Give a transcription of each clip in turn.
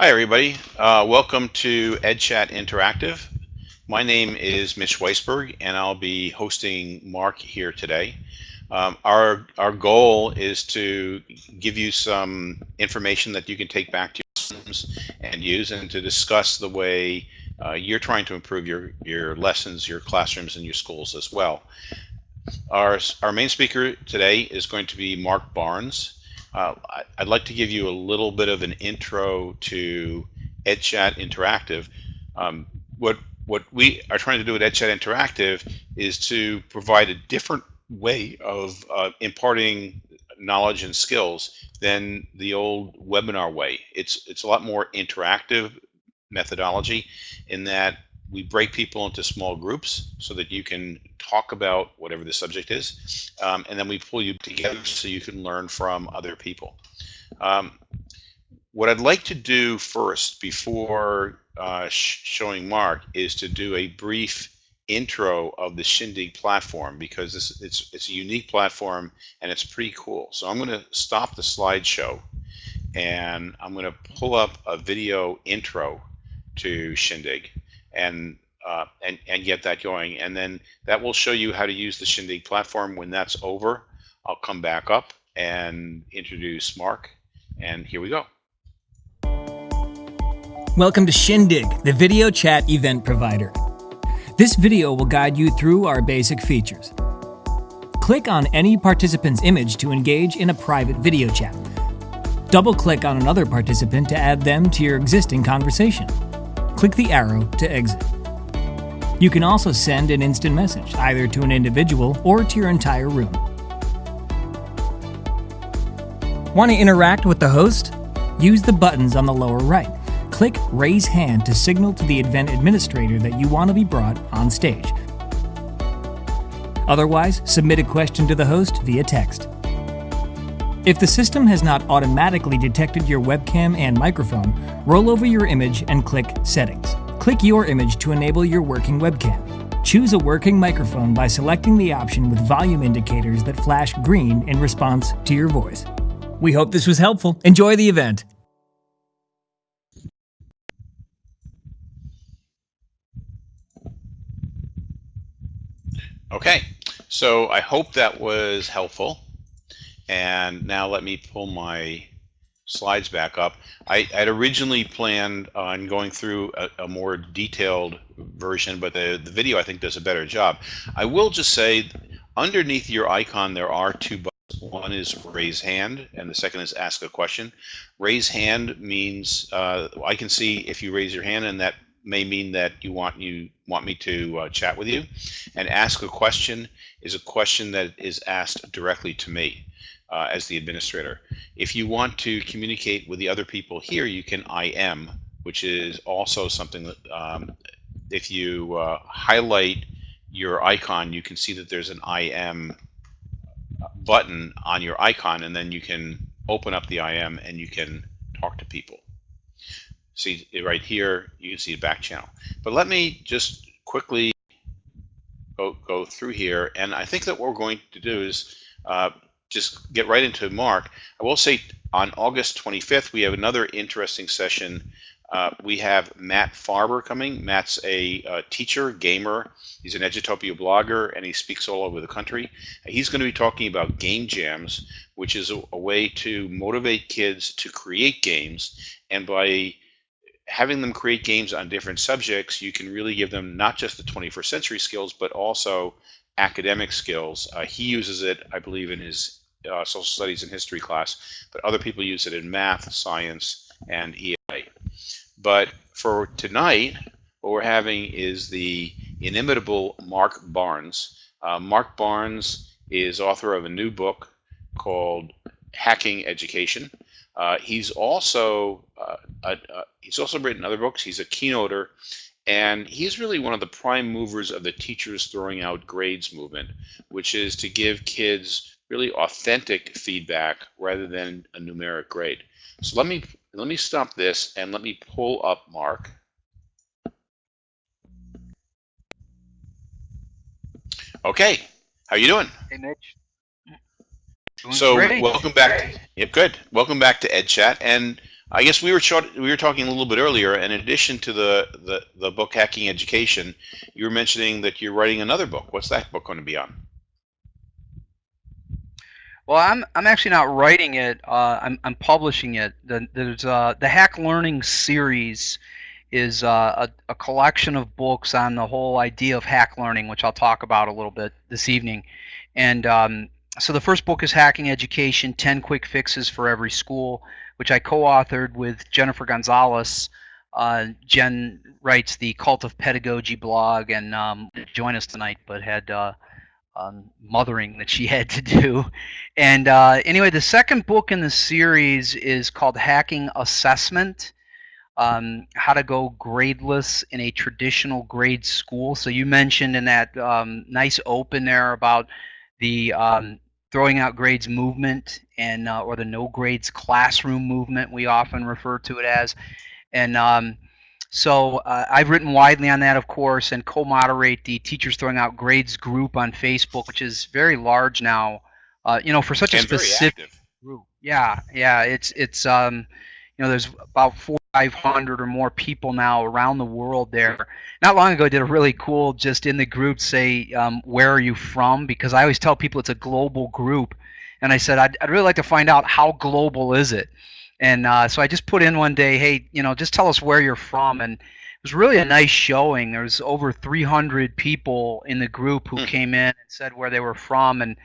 Hi, everybody. Uh, welcome to EdChat Interactive. My name is Mitch Weisburgh, and I'll be hosting Mark here today. Um, our, our goal is to give you some information that you can take back to your lessons and use and to discuss the way uh, you're trying to improve your, your lessons, your classrooms, and your schools as well. Our, our main speaker today is going to be Mark Barnes. Uh, I'd like to give you a little bit of an intro to EdChat Interactive. Um, what what we are trying to do at EdChat Interactive is to provide a different way of uh, imparting knowledge and skills than the old webinar way. It's it's a lot more interactive methodology in that we break people into small groups so that you can talk about whatever the subject is, um, and then we pull you together so you can learn from other people. Um, what I'd like to do first, before uh, sh showing Mark, is to do a brief intro of the Shindig platform because it's it's a unique platform and it's pretty cool. So I'm going to stop the slideshow and I'm going to pull up a video intro to Shindig and uh, and and get that going. And then that will show you how to use the Shindig platform. When that's over, I'll come back up and introduce Mark. And here we go. Welcome to Shindig, the video chat event provider. This video will guide you through our basic features. Click on any participant's image to engage in a private video chat. Double-click on another participant to add them to your existing conversation click the arrow to exit. You can also send an instant message, either to an individual or to your entire room. Want to interact with the host? Use the buttons on the lower right. Click Raise Hand to signal to the event administrator that you want to be brought on stage. Otherwise, submit a question to the host via text. If the system has not automatically detected your webcam and microphone, roll over your image and click Settings. Click your image to enable your working webcam. Choose a working microphone by selecting the option with volume indicators that flash green in response to your voice. We hope this was helpful. Enjoy the event. Okay, so I hope that was helpful. And now let me pull my slides back up. I had originally planned on going through a, a more detailed version, but the, the video I think does a better job. I will just say underneath your icon there are two buttons. One is raise hand and the second is ask a question. Raise hand means uh, I can see if you raise your hand and that may mean that you want you want me to uh, chat with you. And ask a question is a question that is asked directly to me uh, as the administrator. If you want to communicate with the other people here, you can IM, which is also something that um, if you uh, highlight your icon, you can see that there's an IM button on your icon, and then you can open up the IM and you can talk to people. See right here, you can see the back channel. But let me just quickly go, go through here, and I think that what we're going to do is uh, just get right into Mark. I will say on August 25th, we have another interesting session. Uh, we have Matt Farber coming. Matt's a, a, teacher, gamer. He's an Edutopia blogger, and he speaks all over the country. He's going to be talking about game jams, which is a, a way to motivate kids to create games. And by having them create games on different subjects, you can really give them not just the 21st century skills, but also academic skills. Uh, he uses it, I believe, in his uh, social studies and history class, but other people use it in math, science, and EA. But for tonight, what we're having is the inimitable Mark Barnes. Uh, Mark Barnes is author of a new book called Hacking Education. Uh, he's also uh, a, he's also written other books. He's a keynoter and he's really one of the prime movers of the teachers throwing out grades movement, which is to give kids really authentic feedback rather than a numeric grade. So let me let me stop this and let me pull up Mark. Okay, how you doing? Hey Mitch. Doing so great. welcome back. Yep, good. Welcome back to EdChat. And I guess we were short, we were talking a little bit earlier. In addition to the, the the book Hacking Education, you were mentioning that you're writing another book. What's that book going to be on? Well, I'm I'm actually not writing it. Uh, I'm I'm publishing it. The, there's uh, the Hack Learning series is uh, a, a collection of books on the whole idea of hack learning, which I'll talk about a little bit this evening. And um, so the first book is Hacking Education: Ten Quick Fixes for Every School which I co-authored with Jennifer Gonzalez. Uh, Jen writes the Cult of Pedagogy blog and um, join us tonight, but had uh, um, mothering that she had to do. And uh, anyway, the second book in the series is called Hacking Assessment. Um, how to go gradeless in a traditional grade school. So you mentioned in that um, nice open there about the um, throwing out grades movement and uh, or the no grades classroom movement we often refer to it as. And um, so uh, I've written widely on that of course and co-moderate the teachers throwing out grades group on Facebook which is very large now. Uh, you know for such and a specific group. Yeah yeah it's it's um, you know there's about 500 or more people now around the world there. Not long ago, I did a really cool just in the group say, um, where are you from? Because I always tell people it's a global group. And I said, I'd, I'd really like to find out how global is it? And uh, so I just put in one day, hey, you know, just tell us where you're from. And it was really a nice showing. There was over 300 people in the group who hmm. came in and said where they were from. And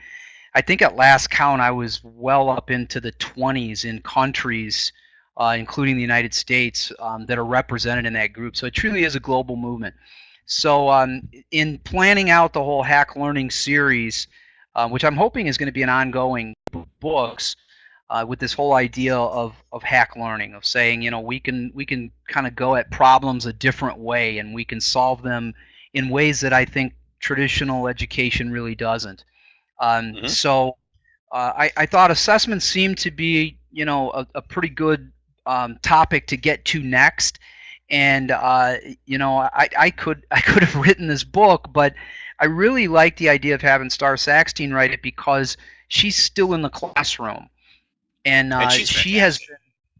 I think at last count, I was well up into the 20s in countries uh, including the United States, um, that are represented in that group. So it truly is a global movement. So um, in planning out the whole Hack Learning series, uh, which I'm hoping is going to be an ongoing books, uh, with this whole idea of, of hack learning, of saying, you know, we can we can kind of go at problems a different way, and we can solve them in ways that I think traditional education really doesn't. Um, mm-hmm. So uh, I, I thought assessment seemed to be, you know, a, a pretty good um, topic to get to next. And uh, you know, I, I could I could have written this book, but I really like the idea of having Starr Sackstein write it because she's still in the classroom, and, uh, and she has been.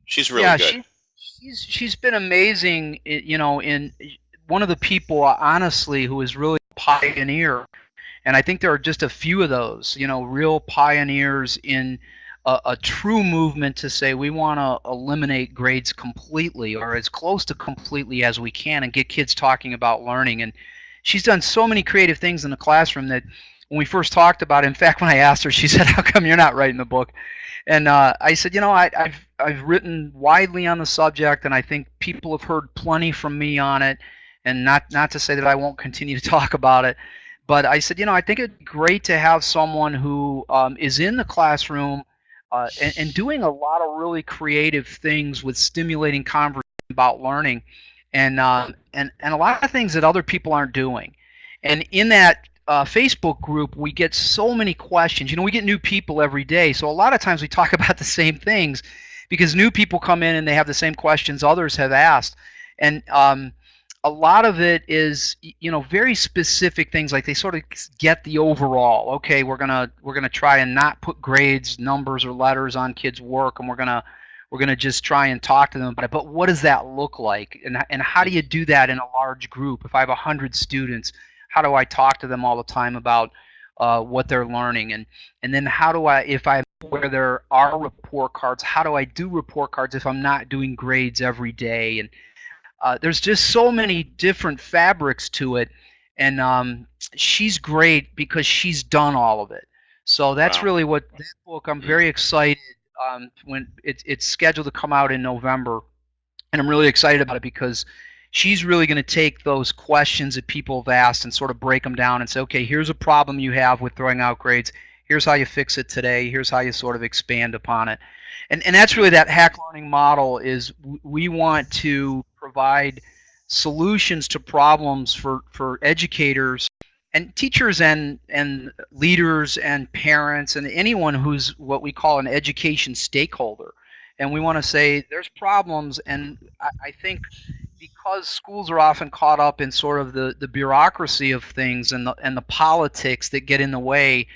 She's really yeah, good. She, she's she's been amazing. You know, in one of the people, honestly, who is really a pioneer, and I think there are just a few of those. You know, real pioneers in a, a true movement to say we want to eliminate grades completely or as close to completely as we can and get kids talking about learning. And she's done so many creative things in the classroom that when we first talked about it, in fact, when I asked her, she said, "How come you're not writing the book?" And uh, I said, "You know, I, have I've written widely on the subject, and I think people have heard plenty from me on it. And not not to say that I won't continue to talk about it, but I said, you know, I think it'd be great to have someone who um, is in the classroom uh, and, and, doing a lot of really creative things with stimulating conversation about learning and, uh, and, and a lot of things that other people aren't doing. And in that uh, Facebook group, we get so many questions. You know, we get new people every day, so a lot of times we talk about the same things because new people come in and they have the same questions others have asked. And um, a lot of it is you know very specific things like they sort of get the overall okay we're gonna we're gonna try and not put grades numbers or letters on kids work and we're gonna we're gonna just try and talk to them about it but what does that look like? And, and how do you do that in a large group? If i have a hundred students how do i talk to them all the time about uh, what they're learning? And and then how do i if i where there are report cards how do i do report cards if i'm not doing grades every day? And uh, there's just so many different fabrics to it, and um, she's great because she's done all of it. So that's wow. really what that book. I'm very excited um, when it's it's scheduled to come out in November, and I'm really excited about it because she's really going to take those questions that people have asked and sort of break them down and say, okay, here's a problem you have with throwing out grades. Here's how you fix it today. Here's how you sort of expand upon it. And, and that's really that hack learning model is we want to provide solutions to problems for, for educators and teachers and, and leaders and parents and anyone who's what we call an education stakeholder. And we want to say there's problems, and I, I think because schools are often caught up in sort of the, the bureaucracy of things and the, and the politics that get in the way,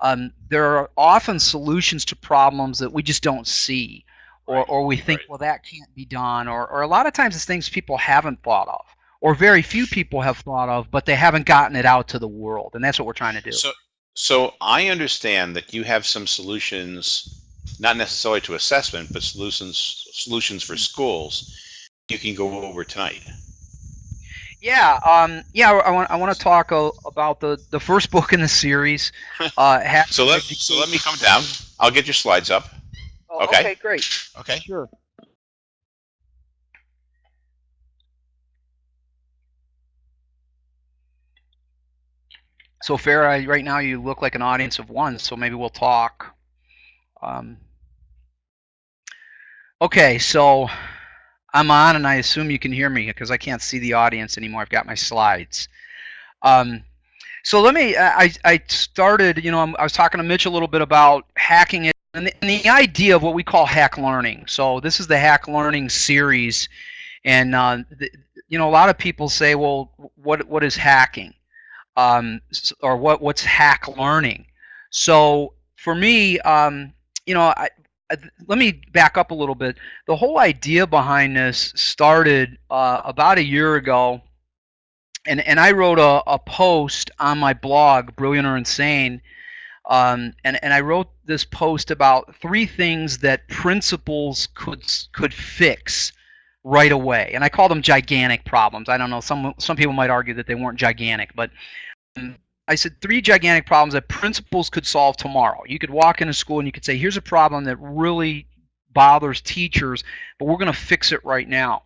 um, there are often solutions to problems that we just don't see or, Right, or we think, right. well, that can't be done, or, or a lot of times it's things people haven't thought of, or very few people have thought of, but they haven't gotten it out to the world, and that's what we're trying to do. So, so I understand that you have some solutions, not necessarily to assessment, but solutions solutions for schools. You can go over tonight. Yeah, um, yeah, I want I want to talk uh, about the the first book in the series. Uh, So let so let me come down. I'll get your slides up. Oh, okay. okay, great. Okay. Sure. So Farah, right now you look like an audience of one, so maybe we'll talk. Um, okay, so I'm on, and I assume you can hear me because I can't see the audience anymore. I've got my slides. Um, so let me. I I started. You know, I was talking to Mitch a little bit about hacking it and the, and the idea of what we call hack learning. So this is the hack learning series, and uh, the, you know, a lot of people say, well, what what is hacking, um, or what what's hack learning? So for me, um, you know, I, let me back up a little bit. The whole idea behind this started uh, about a year ago and and I wrote a, a post on my blog, Brilliant or Insane, um, and and I wrote this post about three things that principals could could fix right away, and I call them gigantic problems. I don't know some some people might argue that they weren't gigantic, but um, I said three gigantic problems that principals could solve tomorrow. You could walk into school and you could say, here's a problem that really bothers teachers, but we're going to fix it right now.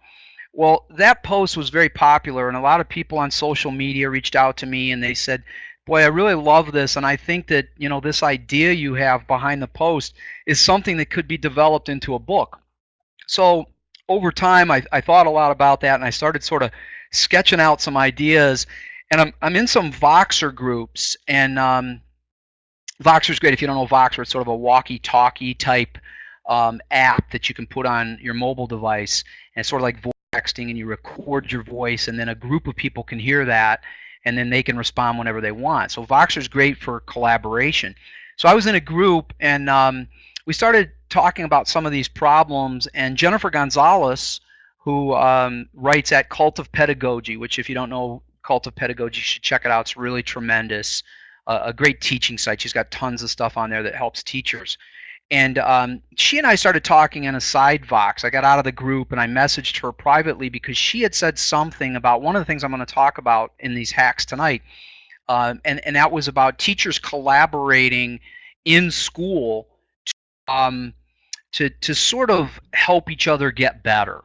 Well, that post was very popular, and a lot of people on social media reached out to me and they said, Boy, I really love this, and I think that you know this idea you have behind the post is something that could be developed into a book. So over time, I, I thought a lot about that, and I started sort of sketching out some ideas. And I'm I'm in some Voxer groups, and um, Voxer's great. If you don't know Voxer, it's sort of a walkie-talkie type um, app that you can put on your mobile device, and it's sort of like voice texting, and you record your voice, and then a group of people can hear that, and then they can respond whenever they want. So Voxer's great for collaboration. So I was in a group, and um, we started talking about some of these problems, and Jennifer Gonzalez, who um, writes at Cult of Pedagogy, which if you don't know Cult of Pedagogy, you should check it out. It's really tremendous. Uh, a great teaching site. She's got tons of stuff on there that helps teachers. And um, she and I started talking in a side Vox. I got out of the group and I messaged her privately because she had said something about one of the things I'm going to talk about in these hacks tonight. Um, and, and that was about teachers collaborating in school to, um, to, to sort of help each other get better.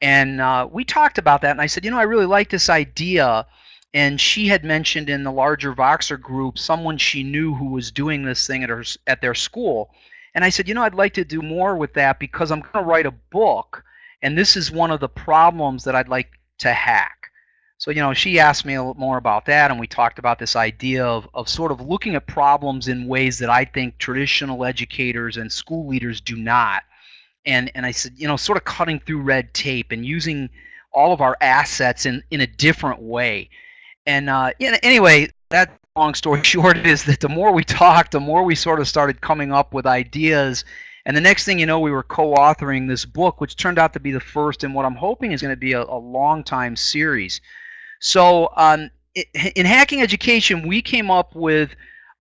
And uh, we talked about that, and I said, you know, I really like this idea. And she had mentioned in the larger Voxer group someone she knew who was doing this thing at her at their school. And I said, you know, I'd like to do more with that because I'm going to write a book, and this is one of the problems that I'd like to hack. So, you know, she asked me a little more about that, and we talked about this idea of, of sort of looking at problems in ways that I think traditional educators and school leaders do not. And, and I said, you know, sort of cutting through red tape and using all of our assets in, in a different way. And uh, know, anyway, that long story short is that the more we talked, the more we sort of started coming up with ideas. And the next thing you know, we were co-authoring this book, which turned out to be the first in what I'm hoping is going to be a, a long time series. So um, in hacking education, we came up with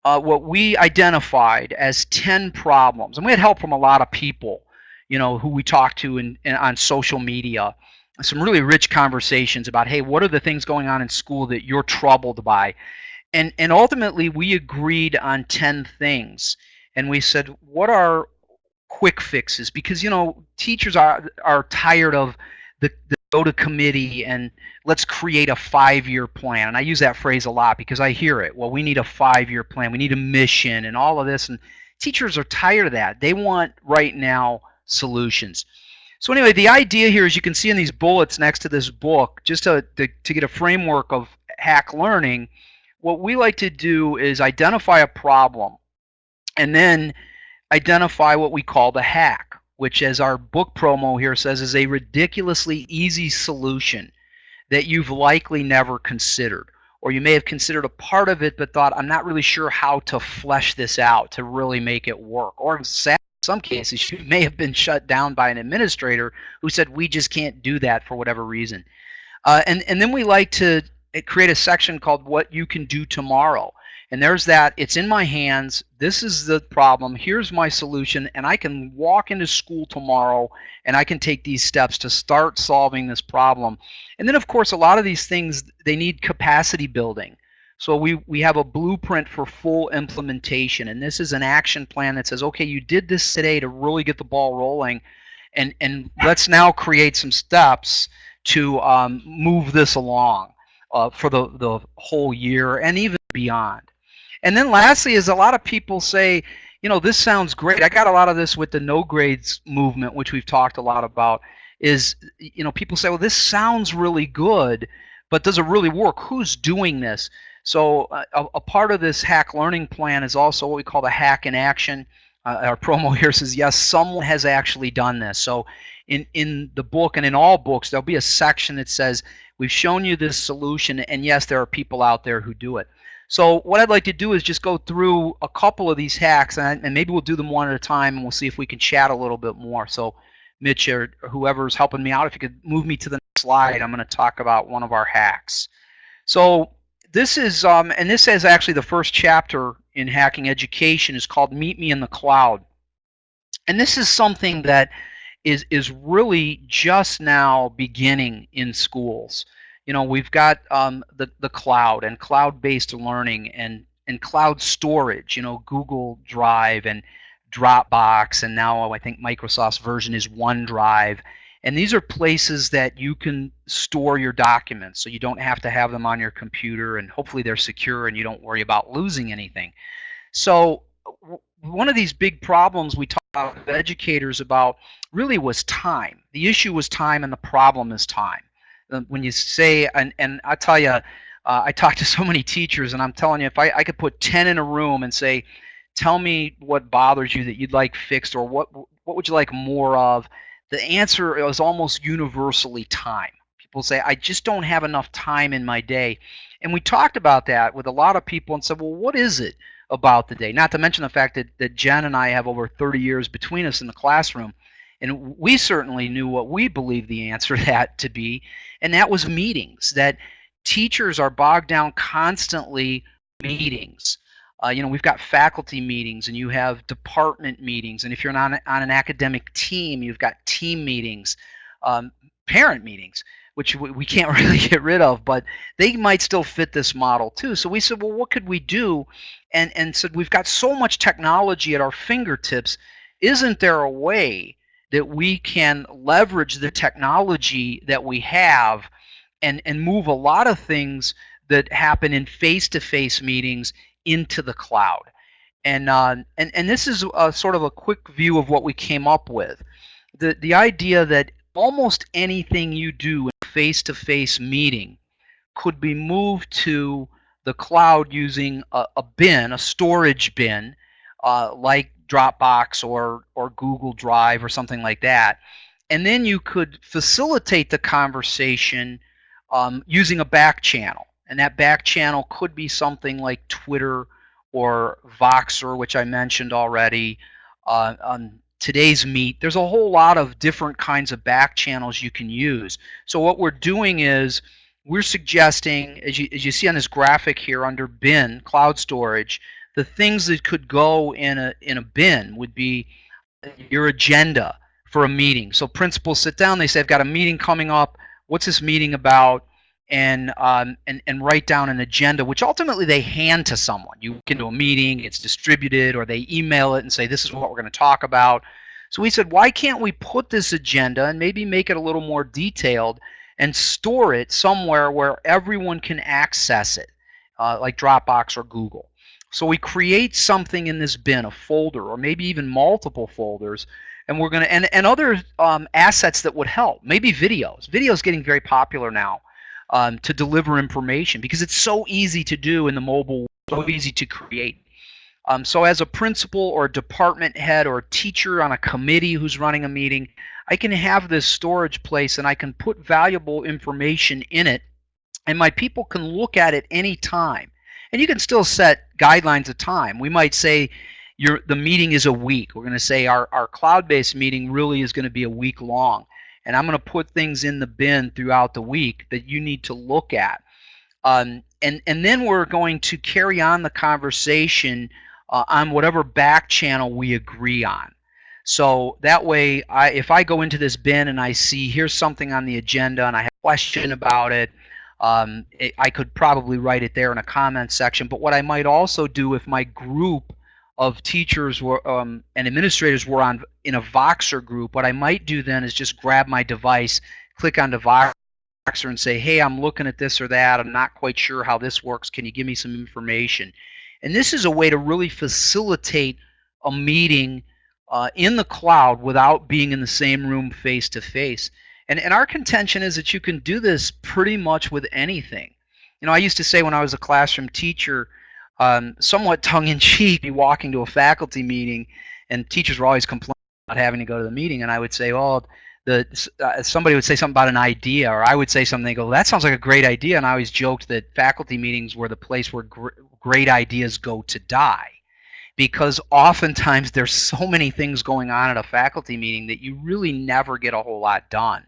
uh, what we identified as 10 problems. And we had help from a lot of people, you know, who we talked to in on social media some really rich conversations about hey what are the things going on in school that you're troubled by? And and ultimately we agreed on 10 things. And we said what are quick fixes? Because you know teachers are are tired of the, the go to committee and let's create a five year plan. And i use that phrase a lot because i hear it. Well we need a five year plan. We need a mission and all of this. And teachers are tired of that. They want right now solutions so anyway, the idea here, as you can see in these bullets next to this book, just to, to, to, get a framework of hack learning, what we like to do is identify a problem and then identify what we call the hack, which as our book promo here says is a ridiculously easy solution that you've likely never considered. Or you may have considered a part of it but thought, I'm not really sure how to flesh this out to really make it work. Or some cases, you may have been shut down by an administrator who said, we just can't do that for whatever reason. Uh, and, and then we like to uh, create a section called what you can do tomorrow. And there's that, it's in my hands, this is the problem, here's my solution, and I can walk into school tomorrow and I can take these steps to start solving this problem. And then of course a lot of these things, they need capacity building. So we, we have a blueprint for full implementation, and this is an action plan that says, okay, you did this today to really get the ball rolling, and, and let's now create some steps to um, move this along uh, for the, the whole year and even beyond. And then lastly is a lot of people say, you know, this sounds great. I got a lot of this with the no grades movement, which we've talked a lot about, is, you know, people say, well, this sounds really good, but does it really work? Who's doing this? So uh, a, a, part of this hack learning plan is also what we call the hack in action. Uh, our promo here says, yes, someone has actually done this. So in, in the book and in all books, there'll be a section that says, we've shown you this solution, and yes, there are people out there who do it. So what I'd like to do is just go through a couple of these hacks, and, and maybe we'll do them one at a time, and we'll see if we can chat a little bit more. So Mitch or whoever's helping me out, if you could move me to the next slide, I'm going to talk about one of our hacks. So this is, um, and this is actually the first chapter in hacking education is called Meet Me in the Cloud. And this is something that is, is really just now beginning in schools. You know, we've got um, the, the cloud and cloud-based learning and, and cloud storage, you know, Google Drive and Dropbox, and now I think Microsoft's version is OneDrive. And these are places that you can store your documents so you don't have to have them on your computer and hopefully they're secure and you don't worry about losing anything. So one of these big problems we talk about with educators about really was time. The issue was time and the problem is time. Uh, when you say, and, and I tell you, uh, I talk to so many teachers and I'm telling you, if I, I could put 10 in a room and say, tell me what bothers you that you'd like fixed or what, what would you like more of, the answer is almost universally time. People say, I just don't have enough time in my day. And we talked about that with a lot of people and said, well, what is it about the day? Not to mention the fact that, that Jen and I have over 30 years between us in the classroom. And we certainly knew what we believed the answer to that to be, and that was meetings. That teachers are bogged down constantly meetings. Uh, you know, we've got faculty meetings and you have department meetings. And if you're on, on an academic team, you've got team meetings, um, parent meetings, which we, we can't really get rid of, but they might still fit this model too. So we said, well, what could we do? And, and said, we've got so much technology at our fingertips. Isn't there a way that we can leverage the technology that we have and, and move a lot of things that happen in face-to-face -face meetings into the cloud. And, uh, and, and this is a, sort of a quick view of what we came up with. The, the idea that almost anything you do in a face-to-face -face meeting could be moved to the cloud using a, a bin, a storage bin, uh, like Dropbox or, or Google Drive or something like that. And then you could facilitate the conversation um, using a back channel. And that back channel could be something like Twitter or Voxer, which I mentioned already. Uh, on TodaysMeet, there's a whole lot of different kinds of back channels you can use. So what we're doing is we're suggesting, as you, as you see on this graphic here under bin, cloud storage, the things that could go in a, in a bin would be your agenda for a meeting. So principals sit down, they say, I've got a meeting coming up. What's this meeting about? And, um, and, and write down an agenda, which ultimately they hand to someone. You get into a meeting, it's distributed, or they email it and say, this is what we're going to talk about. So we said, why can't we put this agenda and maybe make it a little more detailed and store it somewhere where everyone can access it, uh, like Dropbox or Google. So we create something in this bin, a folder, or maybe even multiple folders, and we're going to, and, and other um, assets that would help. Maybe videos. Video is getting very popular now um, to deliver information because it's so easy to do in the mobile, so easy to create. Um, so as a principal or a department head or a teacher on a committee who's running a meeting, I can have this storage place and I can put valuable information in it and my people can look at it any time. And you can still set guidelines of time. We might say, your the meeting is a week. We're going to say our, our cloud-based meeting really is going to be a week long. And I'm going to put things in the bin throughout the week that you need to look at. Um, and, and then we're going to carry on the conversation uh, on whatever back channel we agree on. So that way, I, if I go into this bin and I see here's something on the agenda and I have a question about it, um, it, I could probably write it there in a comment section. But what I might also do if my group of teachers were um, and administrators were on in a Voxer group, what I might do then is just grab my device, click on the Voxer and say, hey, I'm looking at this or that. I'm not quite sure how this works. Can you give me some information? And this is a way to really facilitate a meeting uh, in the cloud without being in the same room face to face. And, and our contention is that you can do this pretty much with anything. You know, I used to say when I was a classroom teacher, um, somewhat tongue-in-cheek, be walking to a faculty meeting, and teachers were always complaining about having to go to the meeting, and I would say, "Well, the uh, somebody would say something about an idea, or I would say something. They go, "That sounds like a great idea," and I always joked that faculty meetings were the place where gr great ideas go to die, because oftentimes there's so many things going on at a faculty meeting that you really never get a whole lot done.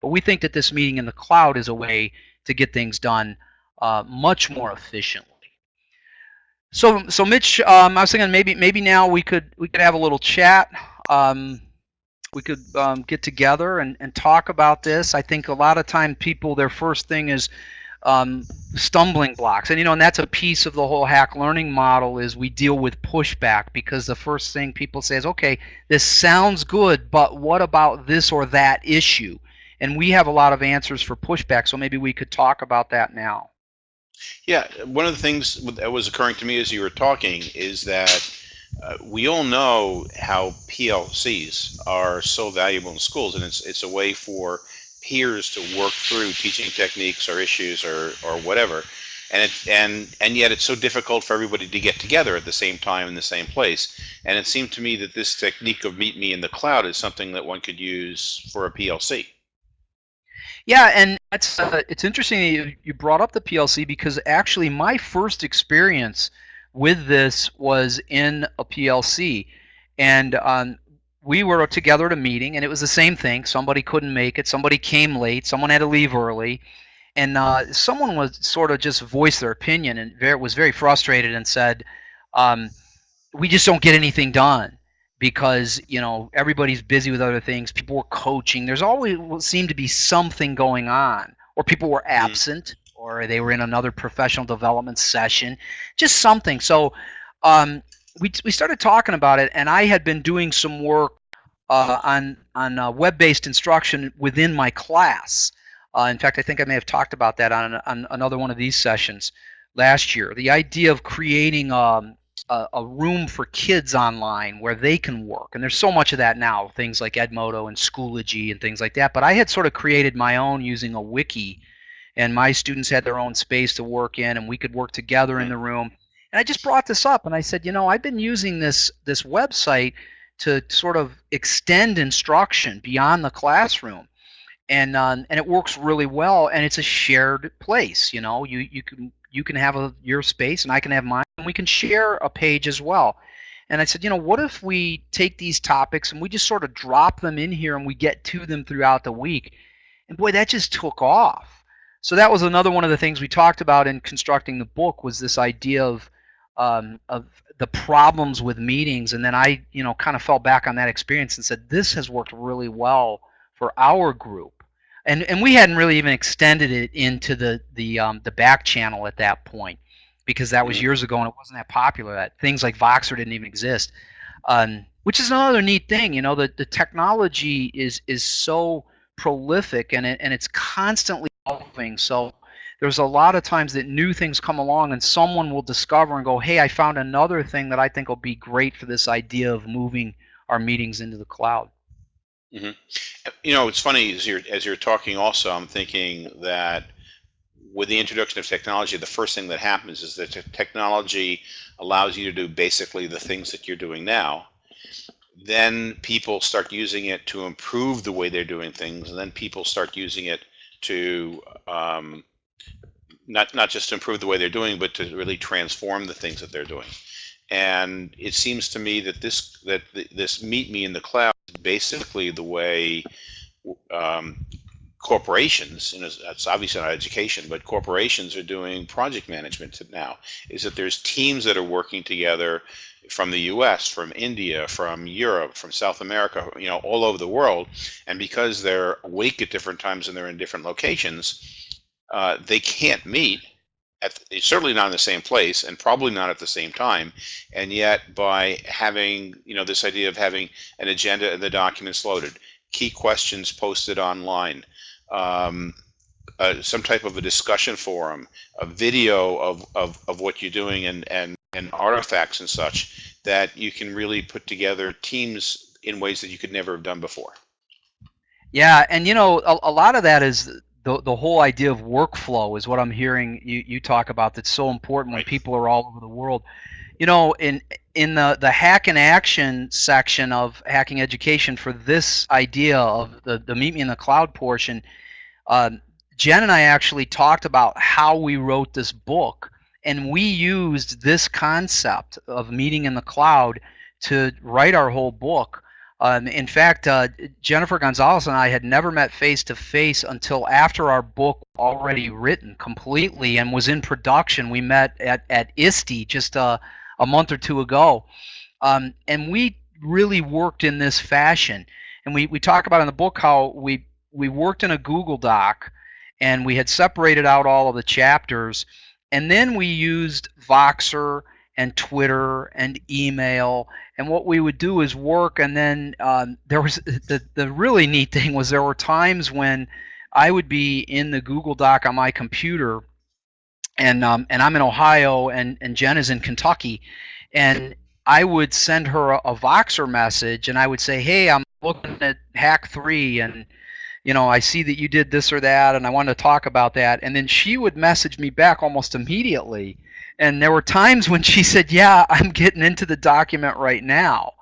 But we think that this meeting in the cloud is a way to get things done uh, much more efficiently. So, so Mitch, um, I was thinking maybe maybe now we could we could have a little chat. Um, we could um, get together and, and talk about this. I think a lot of time people their first thing is um, stumbling blocks, and you know, and that's a piece of the whole hack learning model is we deal with pushback because the first thing people say is, okay, this sounds good, but what about this or that issue? And we have a lot of answers for pushback, so maybe we could talk about that now. Yeah, one of the things that was occurring to me as you were talking is that uh, we all know how PLCs are so valuable in schools, and it's it's a way for peers to work through teaching techniques or issues or or whatever, and it and and yet it's so difficult for everybody to get together at the same time in the same place. And it seemed to me that this technique of meet me in the cloud is something that one could use for a PLC. Yeah, and that's uh, it's interesting you, you brought up the PLC because actually my first experience with this was in a PLC, and um, we were together at a meeting, and it was the same thing. Somebody couldn't make it. Somebody came late. Someone had to leave early, and uh, someone was sort of just voiced their opinion and very, was very frustrated and said, um, "We just don't get anything done." Because you know everybody's busy with other things. People were coaching. There's always seemed to be something going on, or people were mm-hmm. absent, mm. or they were in another professional development session, just something. So um, we we started talking about it, and I had been doing some work uh, on on uh, web-based instruction within my class. Uh, in fact, I think I may have talked about that on, on another one of these sessions last year. The idea of creating um, a, a, room for kids online where they can work. And there's so much of that now, things like Edmodo and Schoology and things like that. But I had sort of created my own using a wiki, and my students had their own space to work in, and we could work together in the room. And I just brought this up, and I said, you know, I've been using this this website to sort of extend instruction beyond the classroom. And, uh, and it works really well, and it's a shared place. You know, you, you can you can have a, your space and I can have mine, and we can share a page as well. And I said, you know, what if we take these topics and we just sort of drop them in here and we get to them throughout the week? And boy, that just took off. So that was another one of the things we talked about in constructing the book was this idea of um, of the problems with meetings. And then I, you know, kind of fell back on that experience and said, this has worked really well for our group and and we hadn't really even extended it into the the um, the back channel at that point because that was years ago and it wasn't that popular. That things like Voxer didn't even exist, um, which is another neat thing. You know, the the technology is is so prolific and it, and it's constantly evolving. So there's a lot of times that new things come along and someone will discover and go, hey, I found another thing that I think will be great for this idea of moving our meetings into the cloud. Mm-hmm. You know, it's funny as you're as you're talking. Also, I'm thinking that with the introduction of technology, the first thing that happens is that technology allows you to do basically the things that you're doing now. Then people start using it to improve the way they're doing things, and then people start using it to um, not not just to improve the way they're doing, but to really transform the things that they're doing. And it seems to me that this that th- this meet me in the cloud is basically the way um, corporations, and it's obviously not education, but corporations are doing project management now. Is that there's teams that are working together from the U.S., from India, from Europe, from South America, you know, all over the world, and because they're awake at different times and they're in different locations, uh, they can't meet at certainly not in the same place and probably not at the same time and yet by having you know this idea of having an agenda and the documents loaded key questions posted online um, uh, some type of a discussion forum a video of, of, of what you're doing and, and and artifacts and such that you can really put together teams in ways that you could never have done before Yeah, and you know, a, a lot of that is the the whole idea of workflow is what I'm hearing you, you talk about. That's so important when Right. people are all over the world. You know, in in the the hack and action section of hacking education for this idea of the the meet me in the cloud portion, um, Jen and I actually talked about how we wrote this book, and we used this concept of meeting in the cloud to write our whole book. Um, in fact, uh, Jennifer Gonzalez and I had never met face to face until after our book already written completely and was in production. We met at, at ISTE just a, a month or two ago. Um, and we really worked in this fashion. And we, we talk about in the book how we, we worked in a Google Doc and we had separated out all of the chapters. And then we used Voxer and Twitter and email and what we would do is work and then um, there was the, the really neat thing was there were times when i would be in the google doc on my computer and um, and i'm in ohio and, and jen is in kentucky and i would send her a, a voxer message and i would say hey i'm looking at hack 3 and you know i see that you did this or that and i want to talk about that and then she would message me back almost immediately and there were times when she said, "Yeah, I'm getting into the document right now."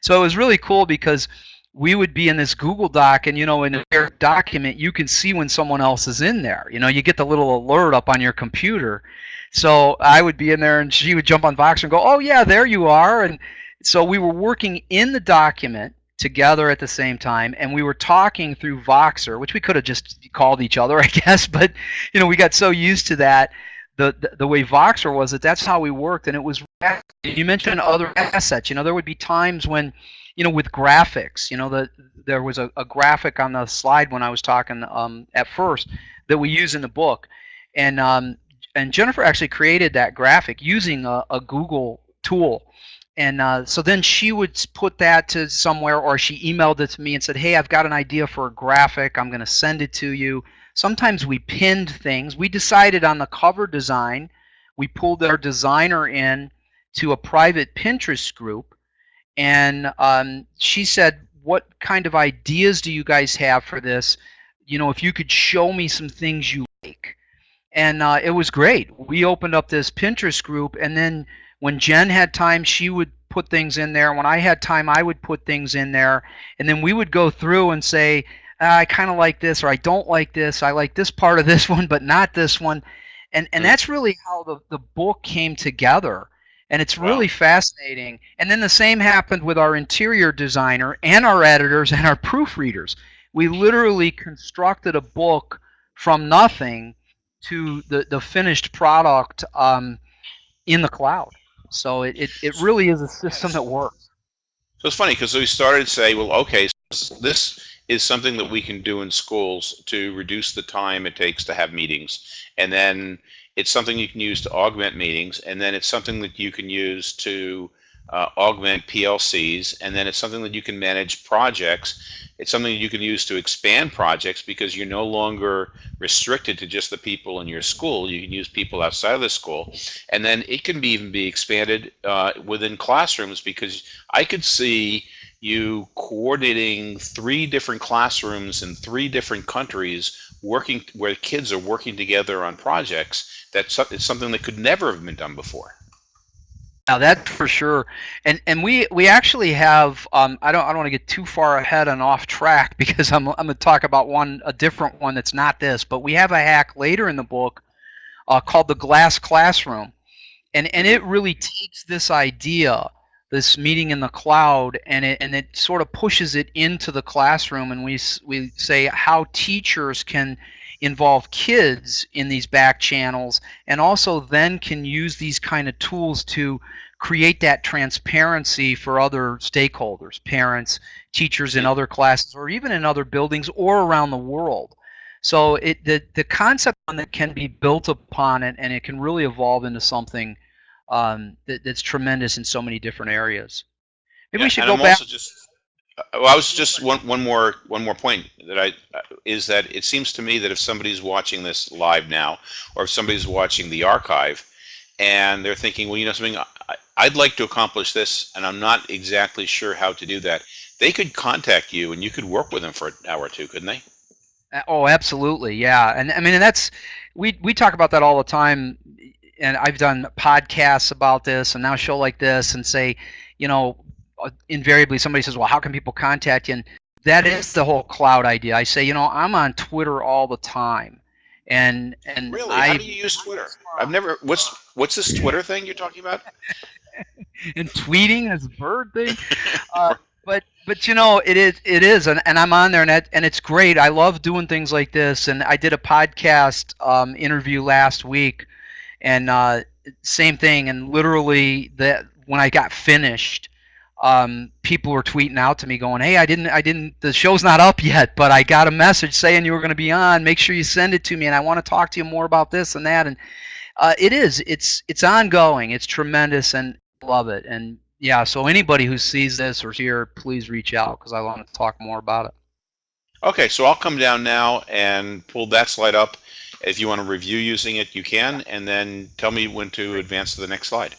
So it was really cool because we would be in this Google Doc, and you know, in a document, you can see when someone else is in there. You know, you get the little alert up on your computer. So I would be in there, and she would jump on Voxer and go, "Oh yeah, there you are." And so we were working in the document together at the same time, and we were talking through Voxer, which we could have just called each other, I guess, but you know, we got so used to that the, the, the way Voxer was that that's how we worked, and it was. You mentioned other assets. You know, there would be times when, you know, with graphics. You know, the there was a, a graphic on the slide when I was talking um, at first that we use in the book, and um, and Jennifer actually created that graphic using a, a Google tool. And uh, so then she would put that to somewhere, or she emailed it to me and said, "Hey, I've got an idea for a graphic. I'm going to send it to you." Sometimes we pinned things. We decided on the cover design. We pulled our designer in to a private Pinterest group, and um, she said, "What kind of ideas do you guys have for this? You know, if you could show me some things you like." And uh, it was great. We opened up this Pinterest group, and then when Jen had time, she would put things in there. When I had time, I would put things in there, and then we would go through and say, "Ah, I kind of like this or I don't like this. I like this part of this one, but not this one. And and Mm. that's really how the, the book came together. And it's Wow. really fascinating. And then the same happened with our interior designer and our editors and our proofreaders. We literally constructed a book from nothing to the, the finished product um, in the cloud. So it, it, it really is a system that works. So it's funny because we started to say, well, okay, so this, this is something that we can do in schools to reduce the time it takes to have meetings. And then it's something you can use to augment meetings. And then it's something that you can use to uh, augment PLCs. And then it's something that you can manage projects. It's something you can use to expand projects because you're no longer restricted to just the people in your school. You can use people outside of the school. And then it can be even be expanded uh, within classrooms because I could see you coordinating three different classrooms in three different countries working where kids are working together on projects that's something that could never have been done before Now that for sure, and and we we actually have. Um, I don't I don't want to get too far ahead and off track because I'm I'm going to talk about one a different one that's not this, but we have a hack later in the book uh, called the Glass Classroom, and and it really takes this idea this meeting in the cloud and it and it sort of pushes it into the classroom and we we say how teachers can involve kids in these back channels and also then can use these kind of tools to create that transparency for other stakeholders parents teachers in other classes or even in other buildings or around the world so it the, the concept that can be built upon it and it can really evolve into something um, that, that's tremendous in so many different areas. Maybe Yeah, we should go I'm back. also just. Uh, Well, I was just one one more one more point that I uh, is that it seems to me that if somebody's watching this live now, or if somebody's watching the archive, and they're thinking, well, you know something, I'd like to accomplish this, and I'm not exactly sure how to do that. They could contact you, and you could work with them for an hour or two, couldn't they? Uh, Oh, absolutely, yeah. And I mean, and that's we we talk about that all the time. And I've done podcasts about this, and now a show like this, and say, you know, invariably somebody says, well, how can people contact you? And that is the whole cloud idea. I say, you know, I'm on Twitter all the time, and and Really? I how do you use Twitter? I've never. What's what's this Twitter thing you're talking about? and tweeting as a bird thing. Uh, but but you know it is it is and, and I'm on there and and it's great. I love doing things like this and I did a podcast um, interview last week and uh, same thing and literally that when I got finished um, people were tweeting out to me going hey I didn't I didn't the show's not up yet but I got a message saying you were going to be on. Make sure you send it to me and I want to talk to you more about this and that. And uh, it is it's it's ongoing. It's tremendous and love it. And yeah so anybody who sees this or here please reach out because i want to talk more about it. Okay, so I'll come down now and pull that slide up. If you want to review using it, you can, and then tell me when to advance to the next slide.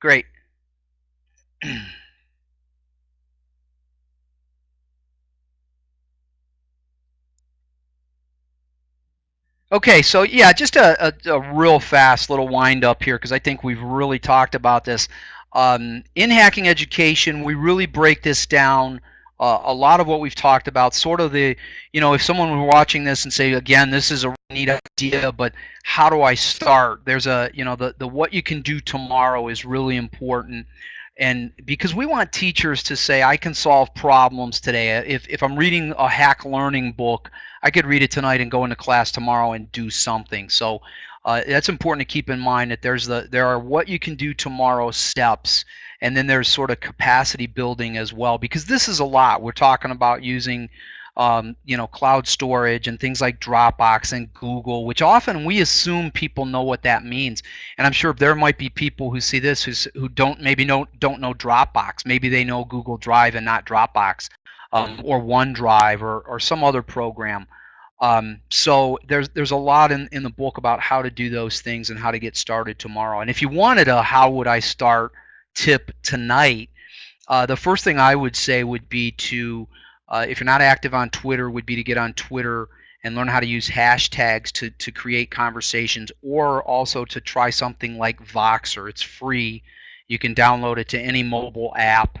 great okay so yeah just a, a, a real fast little wind up here because i think we've really talked about this. Um, in hacking education we really break this down uh, a lot of what we've talked about sort of the you know if someone were watching this and say again this is a neat idea but how do i start? There's a you know the, the what you can do tomorrow is really important and because we want teachers to say i can solve problems today. If, if i'm reading a hack learning book i could read it tonight and go into class tomorrow and do something. So uh, that's important to keep in mind that there's the there are what you can do tomorrow steps and then there's sort of capacity building as well because this is a lot. We're talking about using um, you know cloud storage and things like dropbox and google which often we assume people know what that means. And i'm sure there might be people who see this who's, who don't maybe know don't know dropbox. Maybe they know google drive and not dropbox um, or onedrive or, or some other program. Um, so there's there's a lot in, in the book about how to do those things and how to get started tomorrow. And if you wanted a how would i start tip tonight, uh, the first thing I would say would be to, uh, if you're not active on Twitter, would be to get on Twitter and learn how to use hashtags to, to create conversations or also to try something like Voxer. It's free. You can download it to any mobile app.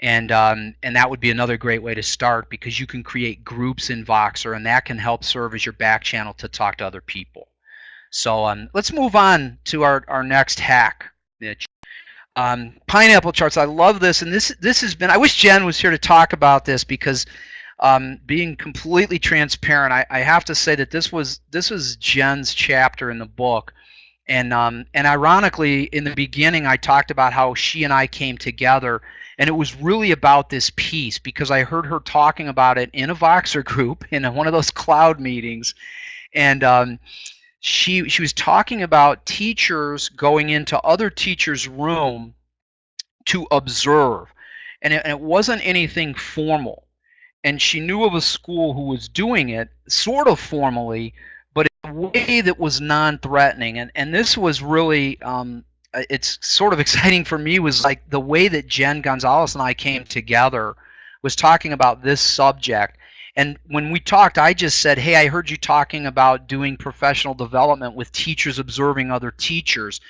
And, um, and that would be another great way to start because you can create groups in Voxer and that can help serve as your back channel to talk to other people. So um, let's move on to our, our next hack, Mitch. Um, pineapple charts. I love this, and this this has been. I wish Jen was here to talk about this because, um, being completely transparent, I, I have to say that this was this was Jen's chapter in the book, and um, and ironically, in the beginning, I talked about how she and I came together, and it was really about this piece because I heard her talking about it in a Voxer group in one of those cloud meetings, and um, she she was talking about teachers going into other teachers' room to observe, and it, and it wasn't anything formal. And she knew of a school who was doing it sort of formally, but in a way that was non-threatening. And and this was really um, uh, it's sort of exciting for me was like the way that Jen Gonzalez and I came together was talking about this subject and when we talked, I just said, hey, I heard you talking about doing professional development with teachers observing other teachers.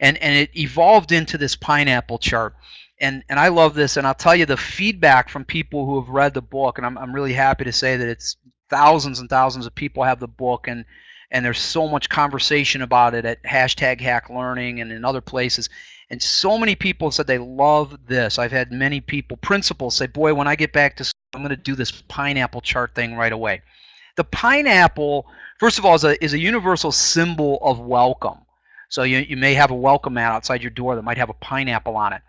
And, and it evolved into this pineapple chart. And, and I love this, and I'll tell you the feedback from people who have read the book, and I'm, I'm really happy to say that it's thousands and thousands of people have the book, and, and there's so much conversation about it at hashtag hack learning and in other places and so many people said they love this. I've had many people principals say boy when i get back to school i'm going to do this pineapple chart thing right away. The pineapple first of all is a, is a universal symbol of welcome. So you, you may have a welcome mat outside your door that might have a pineapple on it.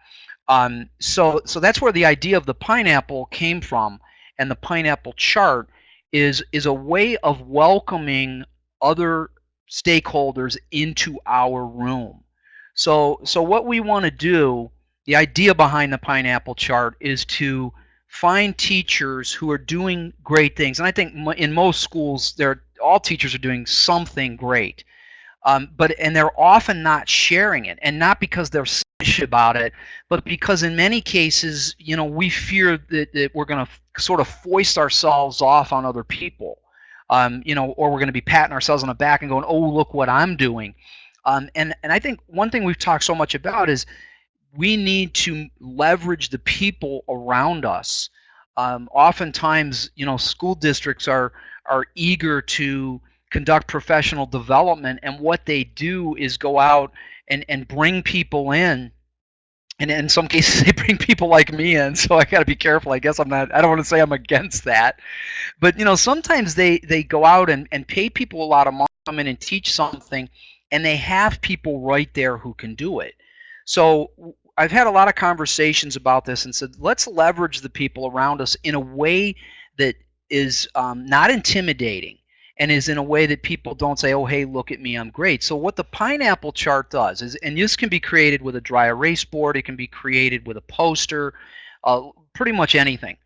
Um, so so that's where the idea of the pineapple came from. And the pineapple chart is is a way of welcoming other stakeholders into our room. So, so what we want to do, the idea behind the pineapple chart is to find teachers who are doing great things. And I think in most schools, they're, all teachers are doing something great. Um, but and they're often not sharing it, and not because they're selfish about it, but because in many cases, you know, we fear that, that we're going to sort of foist ourselves off on other people um, you know, or we're going to be patting ourselves on the back and going, "Oh, look what I'm doing." Um, and and I think one thing we've talked so much about is we need to leverage the people around us. Um, oftentimes, you know, school districts are are eager to conduct professional development, and what they do is go out and and bring people in. And in some cases they bring people like me in so i got to be careful. I guess i'm not i don't want to say i'm against that. But you know sometimes they they go out and, and pay people a lot of money to come in and teach something and they have people right there who can do it so i've had a lot of conversations about this and said let's leverage the people around us in a way that is um, not intimidating and is in a way that people don't say, oh, hey, look at me, I'm great. So what the pineapple chart does is, and this can be created with a dry erase board, it can be created with a poster, uh, pretty much anything.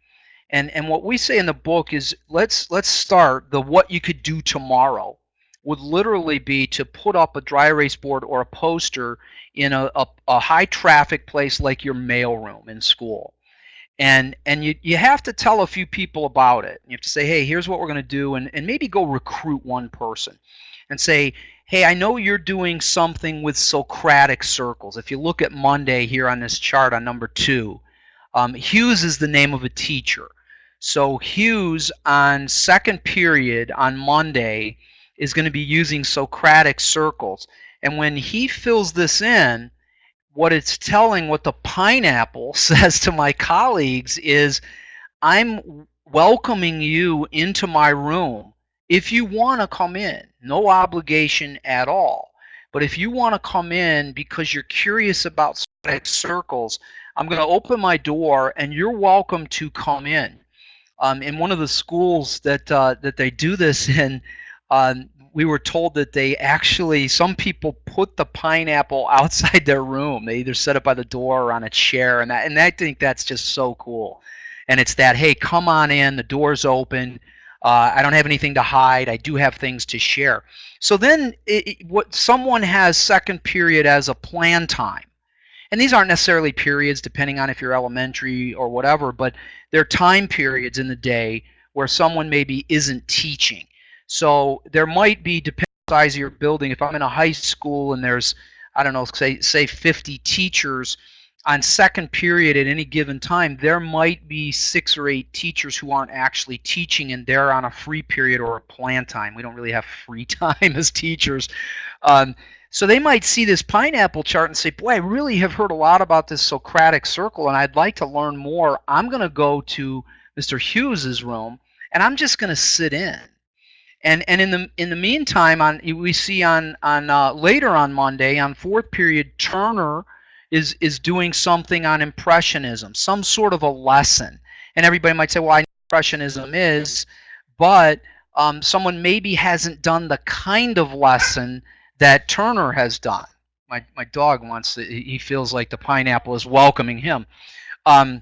And, and what we say in the book is let's, let's start the what you could do tomorrow would literally be to put up a dry erase board or a poster in a, a, a high traffic place like your mailroom in school and and you you have to tell a few people about it. You have to say, hey, here's what we're going to do, and and maybe go recruit one person, and say, hey, I know you're doing something with Socratic circles. If you look at Monday here on this chart on number two, um, Hughes is the name of a teacher. So Hughes on second period on Monday is going to be using Socratic circles, and when he fills this in what it's telling, what the pineapple says to my colleagues is, I'm welcoming you into my room if you want to come in. No obligation at all. But if you want to come in because you're curious about circles, I'm going to open my door and you're welcome to come in. Um, in one of the schools that uh, that they do this in, um, we were told that they actually some people put the pineapple outside their room. They either set it by the door or on a chair, and that and I think that's just so cool. And it's that hey, come on in. The door's open. Uh, I don't have anything to hide. I do have things to share. So then, it, it, what someone has second period as a plan time, and these aren't necessarily periods, depending on if you're elementary or whatever, but they're time periods in the day where someone maybe isn't teaching so there might be, depending on the size of your building, if I'm in a high school and there's, I don't know, say, say 50 teachers on second period at any given time, there might be six or eight teachers who aren't actually teaching and they're on a free period or a plan time. We don't really have free time as teachers. Um, so they might see this pineapple chart and say, boy, I really have heard a lot about this Socratic circle and I'd like to learn more. I'm going to go to Mr. Hughes's room and I'm just going to sit in and and in the in the meantime, on we see on on uh, later on Monday on fourth period, Turner is is doing something on impressionism, some sort of a lesson. And everybody might say, well, I know impressionism is, but um, someone maybe hasn't done the kind of lesson that Turner has done. My my dog wants to, he feels like the pineapple is welcoming him. Um,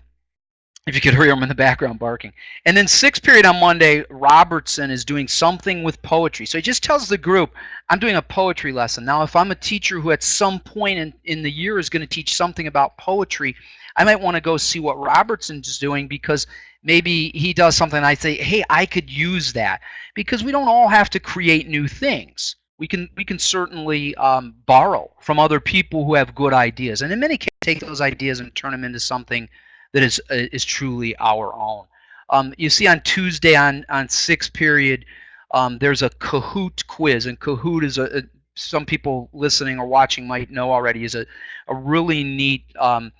if you could hear him in the background barking. And then sixth period on Monday, Robertson is doing something with poetry. So he just tells the group, I'm doing a poetry lesson. Now, if I'm a teacher who at some point in, in the year is going to teach something about poetry, I might want to go see what Robertson's doing because maybe he does something I say, hey, I could use that. Because we don't all have to create new things. We can, we can certainly um, borrow from other people who have good ideas. And in many cases, take those ideas and turn them into something that is uh, is truly our own. Um, you see on Tuesday on on sixth period, um, there's a Kahoot quiz, and Kahoot is a, a, some people listening or watching might know already is a, a really neat um,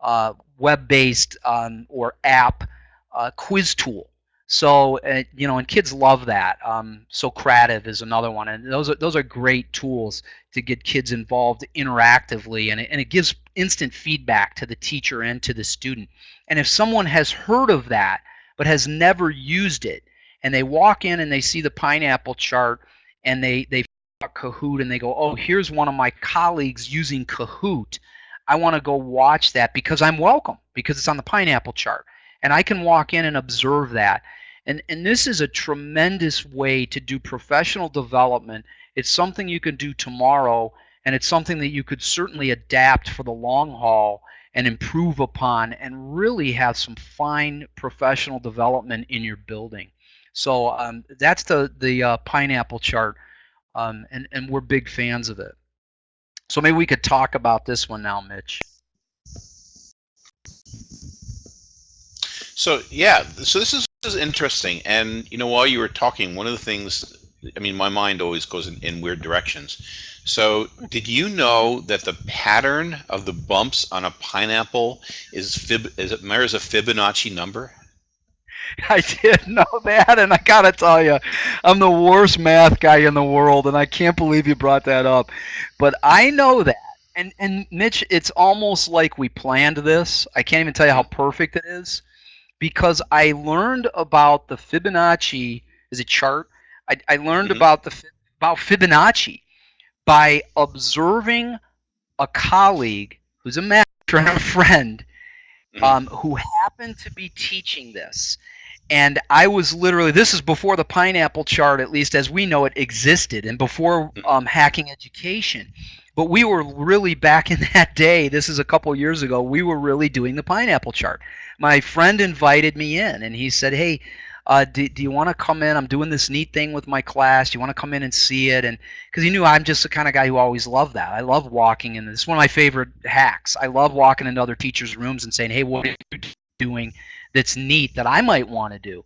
uh, web-based um, or app uh, quiz tool. So uh, you know, and kids love that. Um, Socrative is another one, and those are those are great tools to get kids involved interactively, and it, and it gives instant feedback to the teacher and to the student. And if someone has heard of that but has never used it, and they walk in and they see the pineapple chart, and they they Kahoot and they go, oh, here's one of my colleagues using Kahoot. I want to go watch that because I'm welcome because it's on the pineapple chart, and I can walk in and observe that and, and this is a tremendous way to do professional development. It's something you can do tomorrow, and it's something that you could certainly adapt for the long haul and improve upon and really have some fine professional development in your building. So um, that's the, the uh, pineapple chart, um, and, and we're big fans of it. So maybe we could talk about this one now, Mitch. So yeah, so this is, is interesting, and you know, while you were talking, one of the things, I mean, my mind always goes in, in weird directions. So, did you know that the pattern of the bumps on a pineapple is fib is it mirrors a Fibonacci number? I did know that, and I gotta tell you, I'm the worst math guy in the world, and I can't believe you brought that up. But I know that, and and Mitch, it's almost like we planned this. I can't even tell you how perfect it is because I learned about the Fibonacci is a chart. I, I learned mm -hmm. about the about Fibonacci by observing a colleague who's a master and a friend mm -hmm. um, who happened to be teaching this. And I was literally, this is before the pineapple chart, at least as we know it, existed, and before mm-hmm. um, hacking education. But we were really back in that day, this is a couple years ago, we were really doing the pineapple chart. My friend invited me in and he said, Hey, uh, do, do you want to come in? I'm doing this neat thing with my class. Do you want to come in and see it? And because he knew I'm just the kind of guy who always loved that. I love walking in. This is one of my favorite hacks. I love walking into other teachers' rooms and saying, "Hey, what are you doing that's neat that I might want to do?"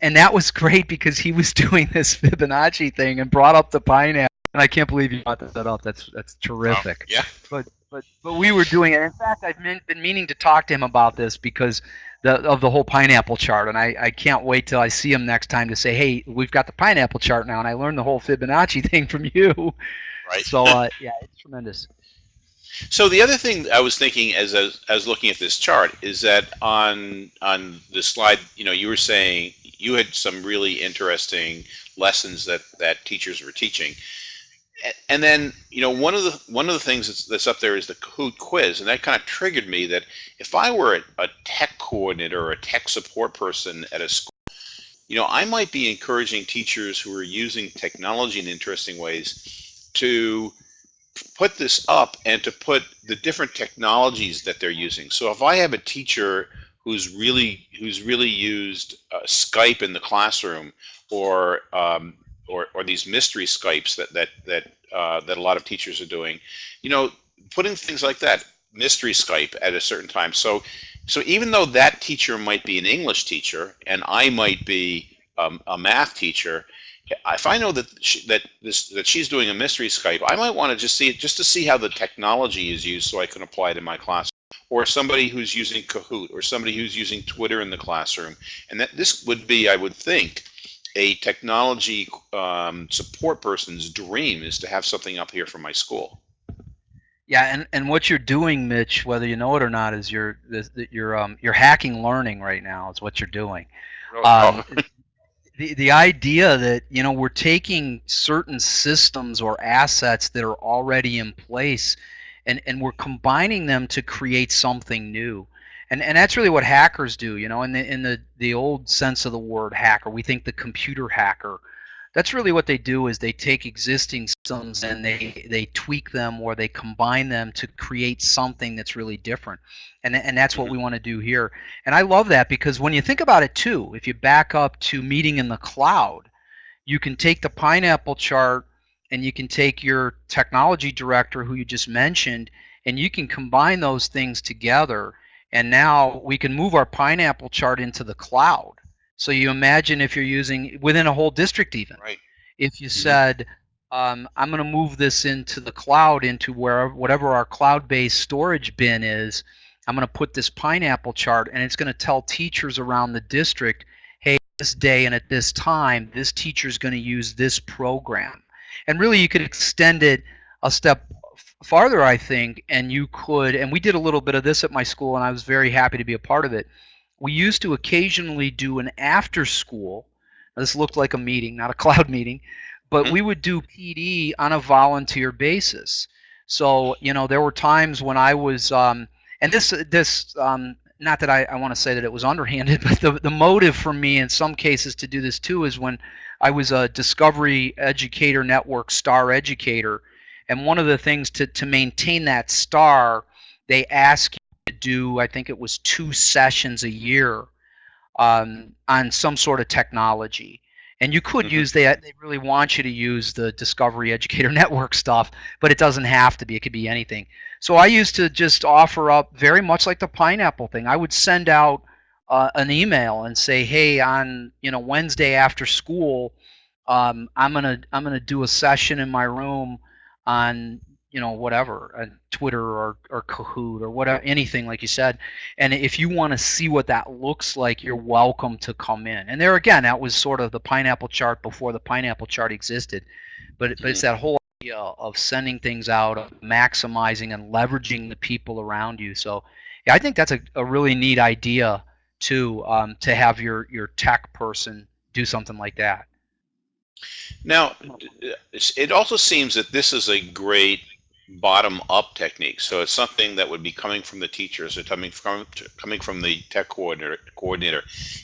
And that was great because he was doing this Fibonacci thing and brought up the pineapple and I can't believe you brought that up. That's that's terrific. yeah. But but but we were doing it. In fact, I've been, been meaning to talk to him about this because the, of the whole pineapple chart, and I, I can't wait till I see him next time to say, hey, we've got the pineapple chart now, and I learned the whole Fibonacci thing from you. Right. So uh, yeah, it's tremendous. So the other thing I was thinking as I, was, as looking at this chart is that on on the slide, you know, you were saying you had some really interesting lessons that that teachers were teaching and then you know one of the one of the things that's, that's up there is the Kahoot quiz, and that kind of triggered me that if I were a, a tech coordinator or a tech support person at a school, you know, I might be encouraging teachers who are using technology in interesting ways to put this up and to put the different technologies that they're using. So if I have a teacher who's really who's really used uh, Skype in the classroom or um, or, or these mystery Skypes that that that uh, that a lot of teachers are doing, you know, putting things like that, mystery Skype at a certain time. So, so even though that teacher might be an English teacher and I might be um, a math teacher, if I know that she, that this that she's doing a mystery Skype, I might want to just see it just to see how the technology is used, so I can apply it in my class. Or somebody who's using Kahoot, or somebody who's using Twitter in the classroom, and that this would be, I would think, a technology um, support person's dream is to have something up here for my school. Yeah, and, and what you're doing, Mitch, whether you know it or not, is you're you're um, you're hacking learning right now. Is what you're doing. Oh. Um, the the idea that you know we're taking certain systems or assets that are already in place, and and we're combining them to create something new and and that's really what hackers do you know in the in the the old sense of the word hacker we think the computer hacker. That's really what they do is they take existing systems and they they tweak them or they combine them to create something that's really different. And and that's what we want to do here. And i love that because when you think about it too if you back up to meeting in the cloud you can take the pineapple chart and you can take your technology director who you just mentioned and you can combine those things together and now we can move our pineapple chart into the cloud So you imagine if you're using within a whole district even. Right. If you Mhm. said, um, I'm going to move this into the cloud, into where whatever our cloud-based storage bin is, I'm going to put this pineapple chart, and it's going to tell teachers around the district, hey, this day and at this time, this teacher is going to use this program. And really, you could extend it a step farther, I think, and you could. And we did a little bit of this at my school, and I was very happy to be a part of it. We used to occasionally do an after school. This looked like a meeting, not a cloud meeting, but Mhm. we would do PD on a volunteer basis. So you know, there were times when I was, um, and this this um, not that I, I want to say that it was underhanded, but the the motive for me in some cases to do this too is when I was a Discovery Educator Network star educator, and one of the things to to maintain that star, they ask you to do I think it was two sessions a year um, on some sort of technology. And you could Mhm. use that. They really want you to use the Discovery Educator Network stuff, but it doesn't have to be. It could be anything. So I used to just offer up very much like the pineapple thing. I would send out uh, an email and say, "Hey, on you know Wednesday after school, um, I'm gonna I'm gonna do a session in my room on you know whatever, on Twitter or or Kahoot or whatever, anything like you said." And if you want to see what that looks like, you're welcome to come in. And there again, that was sort of the pineapple chart before the pineapple chart existed. But, but it's that whole idea of sending things out, of maximizing and leveraging the people around you. So yeah, I think that's a, a really neat idea too, um, to have your, your tech person do something like that. Now, it also seems that this is a great bottom-up technique. So it's something that would be coming from the teachers or coming from coming from the tech coordinator. Coordinator,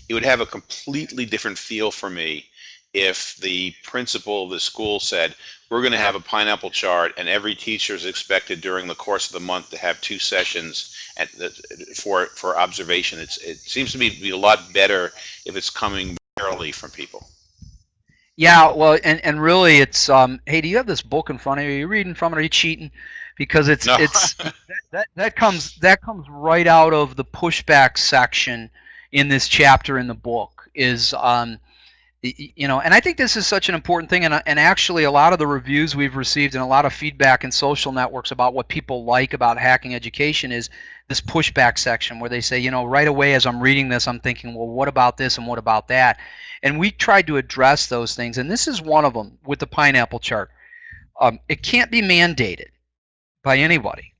it would have a completely different feel for me if the principal of the school said, "We're going to have a pineapple chart, and every teacher is expected during the course of the month to have two sessions at the, for for observation." It's it seems to me to be a lot better if it's coming barely from people. Yeah, well, and, and really, it's um. Hey, do you have this book in front of you? Are you reading from it? Are you cheating? Because it's No. it's that, that that comes that comes right out of the pushback section in this chapter in the book. Is um, you know, and I think this is such an important thing, and uh, and actually, a lot of the reviews we've received and a lot of feedback in social networks about what people like about hacking education is this pushback section where they say, you know, right away as I'm reading this, I'm thinking, well, what about this and what about that? And we tried to address those things, and this is one of them with the pineapple chart. Um, it can't be mandated by anybody.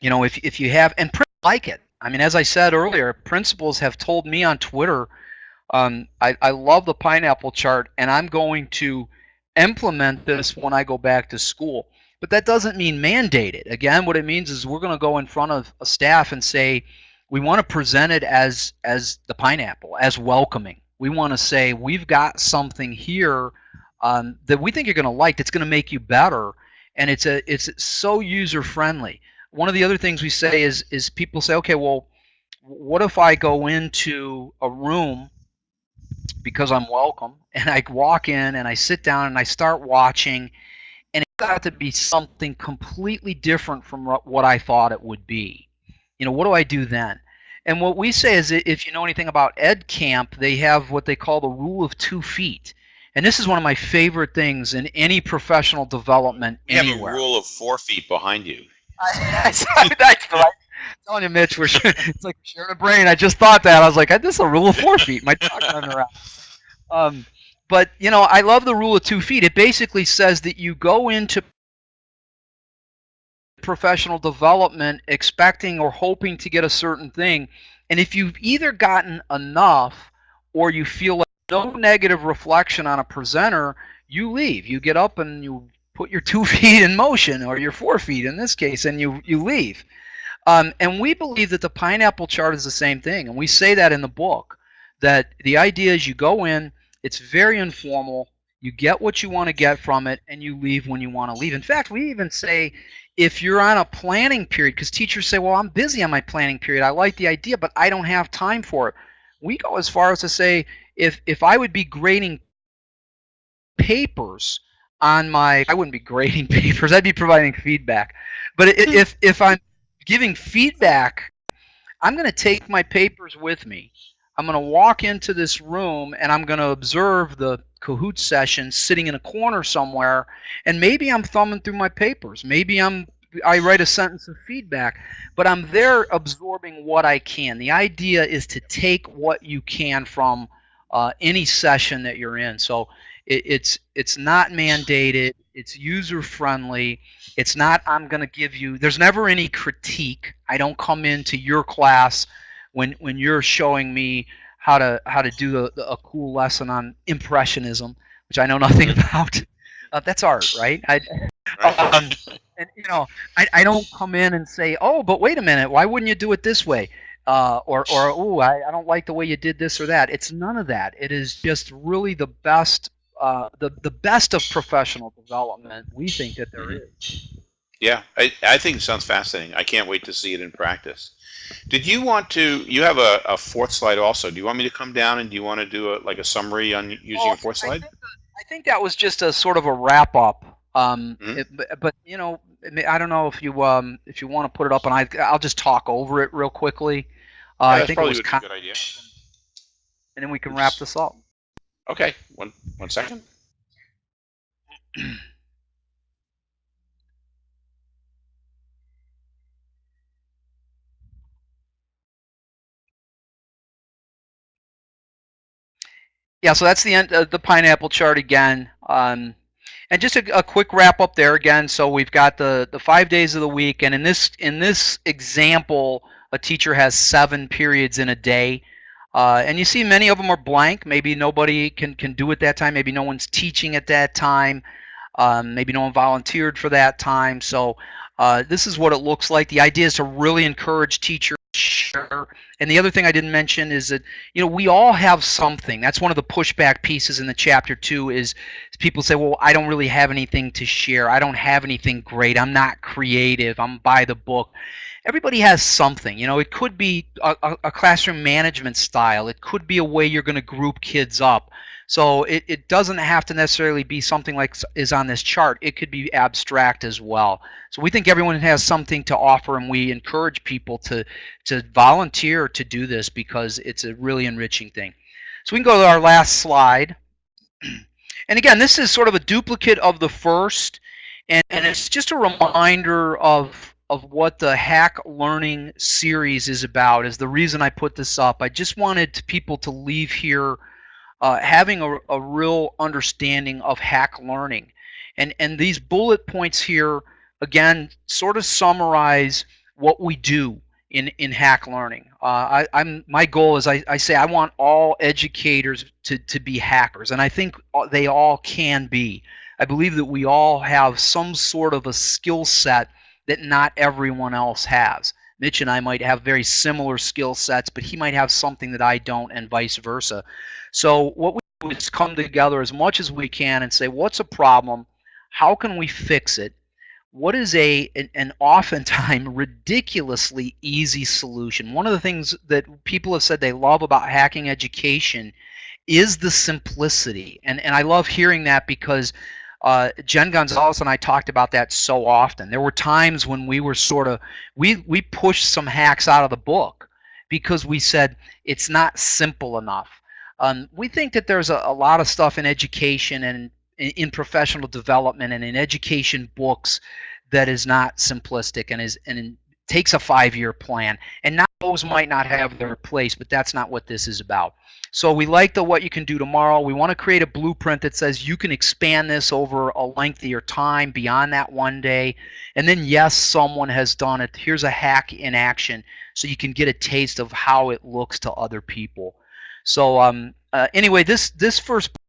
You know, if, if you have, and like it. I mean, as I said earlier, principals have told me on Twitter, um, I, I love the pineapple chart, and I'm going to implement this when I go back to school. But that doesn't mean mandate it. Again, what it means is we're going to go in front of a staff and say, we want to present it as as the pineapple, as welcoming. We want to say we've got something here um, that we think you're going to like. That's going to make you better, and it's a it's so user friendly. One of the other things we say is is people say, okay, well, what if I go into a room because I'm welcome, and I walk in and I sit down and I start watching, and it's got to be something completely different from what I thought it would be. You know, what do I do then? And what we say is if you know anything about Ed Camp, they have what they call the rule of two feet. And this is one of my favorite things in any professional development You have a rule of four feet behind you. That's right. Telling you, Mitch, we're it's like sharing a brain. I just thought that. I was like, this is a rule of four feet. My dog running around. Um, but you know, I love the rule of two feet. It basically says that you go into professional development expecting or hoping to get a certain thing, and if you've either gotten enough or you feel like no negative reflection on a presenter, you leave. You get up and you put your two feet in motion, or your four feet in this case, and you you leave. Um, and we believe that the pineapple chart is the same thing, and we say that in the book. That the idea is you go in, it's very informal, you get what you want to get from it, and you leave when you want to leave. In fact, we even say if you're on a planning period, because teachers say, well, I'm busy on my planning period, I like the idea, but I don't have time for it. We go as far as to say, if if I would be grading papers on my I wouldn't be grading papers I'd be providing feedback but if if I'm giving feedback I'm going to take my papers with me I'm going to walk into this room and I'm going to observe the Kahoot session sitting in a corner somewhere, and maybe I'm thumbing through my papers. Maybe I'm I write a sentence of feedback, but I'm there absorbing what I can. The idea is to take what you can from uh, any session that you're in. So it, it's it's not mandated. It's user friendly. It's not I'm going to give you. There's never any critique. I don't come into your class when when you're showing me how to how to do a, a cool lesson on impressionism, which I know nothing about. Uh, that's art, right? I, um, and you know, I, I don't come in and say, oh, but wait a minute, why wouldn't you do it this way? Uh, or or oh, I, I don't like the way you did this or that. It's none of that. It is just really the best uh, the the best of professional development we think that there Mhm. is. Yeah, I, I think it sounds fascinating. I can't wait to see it in practice. Did you want to? You have a, a fourth slide also. Do you want me to come down and do you want to do a like a summary on using Well, a fourth I slide? think, that, I think that was just a sort of a wrap up. Um, Mhm. it- but, you know, I don't know if you um, if you want to put it up, and I I'll just talk over it real quickly. Uh, Yeah, I think it probably was a good idea. and then we can wrap this up. Okay, one one second. Yeah, so that's the end of the pineapple chart again. Um, and just a, a quick wrap up there again. So we've got the, the five days of the week, and in this in this example, a teacher has seven periods in a day. Uh, and you see many of them are blank. Maybe nobody can, can do it that time. Maybe no one's teaching at that time. Um, maybe no one volunteered for that time. So uh, this is what it looks like. The idea is to really encourage teachers share. And the other thing I didn't mention is that you know we all have something. That's one of the pushback pieces in the chapter two. Is people say, well, I don't really have anything to share. I don't have anything great. I'm not creative. I'm by the book everybody has something. You know, it could be a, a, classroom management style. It could be a way you're going to group kids up. So it, it doesn't have to necessarily be something like is on this chart. It could be abstract as well. So we think everyone has something to offer, and we encourage people to to volunteer to do this because it's a really enriching thing. So we can go to our last slide. And again, this is sort of a duplicate of the first, and, and it's just a reminder of of what the hack learning series is about is the reason I put this up. I just wanted people to leave here uh, having a, a real understanding of hack learning. And, and these bullet points here, again, sort of summarize what we do in, in hack learning. Uh, I, I'm, my goal is I, I say I want all educators to, to be hackers, and I think they all can be. I believe that we all have some sort of a skill set that not everyone else has. Mitch and I might have very similar skill sets, but he might have something that I don't, and vice versa. So what we do is come together as much as we can and say, what's a problem? How can we fix it? What is a an, an oftentimes ridiculously easy solution? One of the things that people have said they love about hacking education is the simplicity, and and I love hearing that because uh, Jen Gonzalez and I talked about that so often. There were times when we were sort of we we pushed some hacks out of the book because we said it's not simple enough. Um, we think that there's a, a lot of stuff in education and in, in professional development and in education books that is not simplistic and is and takes a five-year plan. And not those might not have their place, but that's not what this is about. So we like the what you can do tomorrow. We want to create a blueprint that says you can expand this over a lengthier time beyond that one day. And then yes, someone has done it. Here's a hack in action so you can get a taste of how it looks to other people. So um, uh, anyway, this this first